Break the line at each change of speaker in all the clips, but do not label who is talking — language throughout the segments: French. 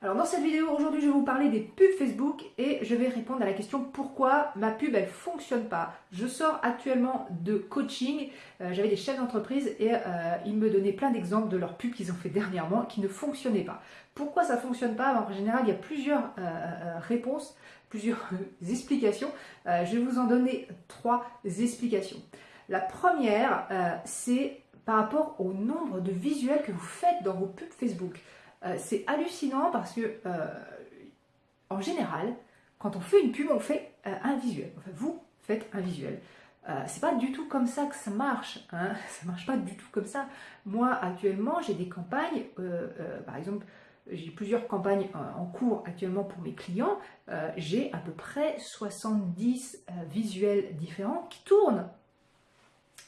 Alors dans cette vidéo, aujourd'hui, je vais vous parler des pubs Facebook et je vais répondre à la question pourquoi ma pub, elle fonctionne pas? Je sors actuellement de coaching, euh, j'avais des chefs d'entreprise et euh, ils me donnaient plein d'exemples de leurs pubs qu'ils ont fait dernièrement qui ne fonctionnaient pas. Pourquoi ça ne fonctionne pas? En général, il y a plusieurs euh, réponses, plusieurs explications. je vais vous en donner trois explications. La première, c'est par rapport au nombre de visuels que vous faites dans vos pubs Facebook. Euh, c'est hallucinant parce que, euh, en général, quand on fait une pub, on fait euh, un visuel. Enfin, vous faites un visuel. c'est pas du tout comme ça que ça marche. Hein ça marche pas du tout comme ça. Moi, actuellement, j'ai des campagnes, par exemple, j'ai plusieurs campagnes en cours actuellement pour mes clients. j'ai à peu près 70 visuels différents qui tournent.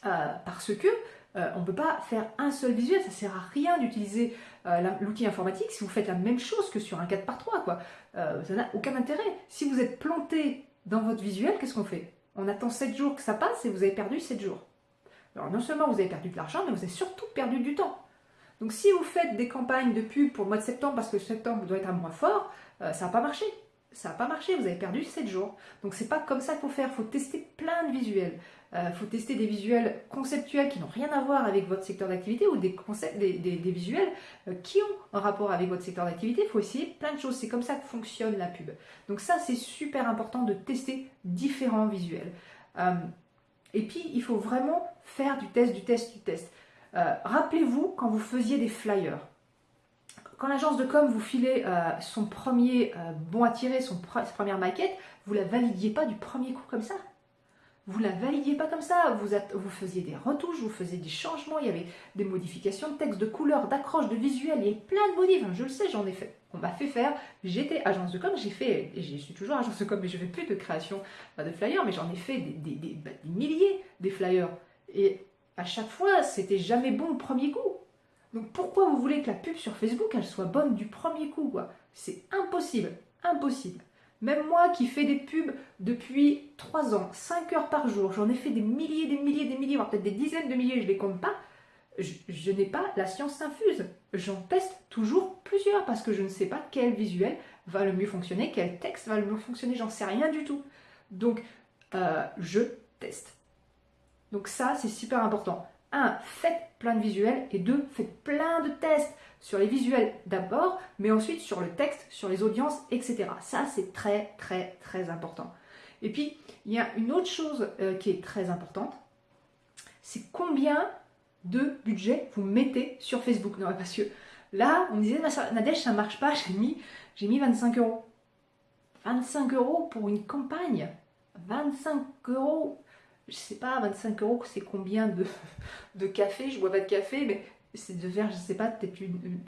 Parce que euh, on ne peut pas faire un seul visuel, ça sert à rien d'utiliser euh, l'outil informatique si vous faites la même chose que sur un 4x3. Quoi. Euh, ça n'a aucun intérêt. Si vous êtes planté dans votre visuel, qu'est-ce qu'on fait? On attend 7 jours que ça passe et vous avez perdu 7 jours. Non seulement vous avez perdu de l'argent, mais vous avez surtout perdu du temps. Donc si vous faites des campagnes de pub pour le mois de septembre, parce que septembre doit être un mois fort, ça va pas marcher ça n'a pas marché, vous avez perdu 7 jours. Donc c'est pas comme ça qu'il faut faire, il faut tester plein de visuels. Il euh, faut tester des visuels conceptuels qui n'ont rien à voir avec votre secteur d'activité ou des, concepts, des, visuels euh, qui ont un rapport avec votre secteur d'activité. Il faut essayer plein de choses. C'est comme ça que fonctionne la pub. Donc ça, c'est super important de tester différents visuels. Euh, et puis, il faut vraiment faire du test, du test, du test. Rappelez-vous quand vous faisiez des flyers quand l'agence de com vous filait euh, son premier euh, bon à tirer, sa première maquette, vous la validiez pas du premier coup comme ça? Vous la validiez pas comme ça? Vous, vous faisiez des retouches, vous faisiez des changements, il y avait des modifications de texte, de couleur, d'accroche, de visuel, il y avait plein de modifs. je le sais, j'en ai fait. On m'a fait faire. J'étais agence de com, j'ai fait, et je suis toujours agence de com, mais je fais plus de création de flyers, mais j'en ai fait des, bah, des milliers des flyers. Et à chaque fois, c'était jamais bon le premier coup. Donc pourquoi vous voulez que la pub sur Facebook, elle soit bonne du premier coup C'est impossible, impossible. Même moi qui fais des pubs depuis 3 ans, 5 heures par jour, j'en ai fait des milliers, des milliers, des milliers, voire peut-être des dizaines de milliers, je ne les compte pas, je, n'ai pas la science infuse. J'en teste toujours plusieurs parce que je ne sais pas quel visuel va le mieux fonctionner, quel texte va le mieux fonctionner, j'en sais rien du tout. Donc, euh, je teste. Donc ça, c'est super important. 1. Faites plein de visuels et 2. Faites plein de tests sur les visuels d'abord, mais ensuite sur le texte, sur les audiences, etc. Ça, c'est très, très, très important. Et puis, il y a une autre chose euh, qui est très importante, c'est combien de budget vous mettez sur Facebook. Non, parce que là, on me disait, Nadège, ça marche pas, j'ai mis, mis 25 euros. 25 euros pour une campagne 25 euros je sais pas, 25 euros, c'est combien de, de café? Je bois pas de café, mais c'est de faire, je sais pas, peut-être une,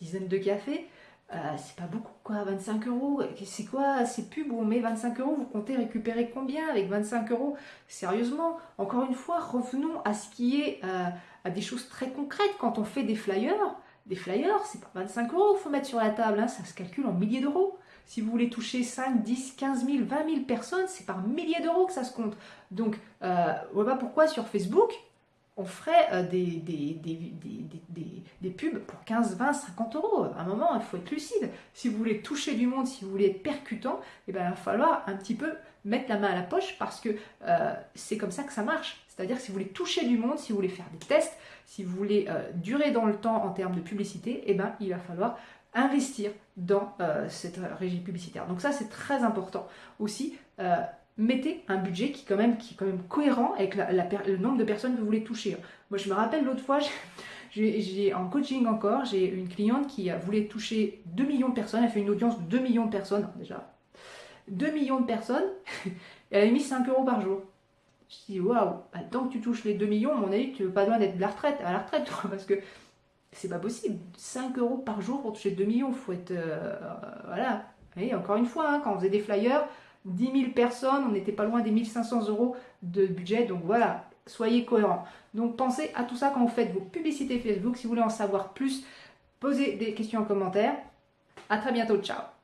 dizaine de cafés. Euh, c'est pas beaucoup quoi, 25 euros. C'est quoi ces pubs où on met 25 euros Vous comptez récupérer combien avec 25 euros? Sérieusement, encore une fois, revenons à ce qui est euh, à des choses très concrètes. Quand on fait des flyers, des flyers, c'est pas 25 euros qu'il faut mettre sur la table, hein, ça se calcule en milliers d'euros. Si vous voulez toucher 5, 10, 15 000, 20 000 personnes, c'est par milliers d'euros que ça se compte. Donc, euh, voilà pourquoi sur Facebook, on ferait euh, des, pubs pour 15, 20, 50 euros. À un moment, il faut être lucide. Si vous voulez toucher du monde, si vous voulez être percutant, eh ben, il va falloir un petit peu mettre la main à la poche parce que euh, c'est comme ça que ça marche. C'est-à-dire si vous voulez toucher du monde, si vous voulez faire des tests, si vous voulez durer dans le temps en termes de publicité, eh ben, il va falloir investir dans euh, cette régie publicitaire. Donc ça, c'est très important aussi. Euh, mettez un budget qui, quand même, qui est quand même cohérent avec le nombre de personnes que vous voulez toucher. Moi, je me rappelle l'autre fois, j'ai en coaching encore, j'ai une cliente qui voulait toucher 2 millions de personnes. Elle fait une audience de 2 millions de personnes, déjà. 2 millions de personnes, et elle a mis 5 euros par jour. Je dis, waouh, bah, tant que tu touches les 2 millions, mon avis, tu veux pas loin d'être la retraite, à la retraite, parce que c'est pas possible. 5 euros par jour pour toucher 2 millions, faut être... Euh, voilà. Et encore une fois, hein, quand on faisait des flyers, 10 000 personnes, on n'était pas loin des 1500 euros de budget. Donc voilà, soyez cohérents. Donc pensez à tout ça quand vous faites vos publicités Facebook. Si vous voulez en savoir plus, posez des questions en commentaire. À très bientôt, ciao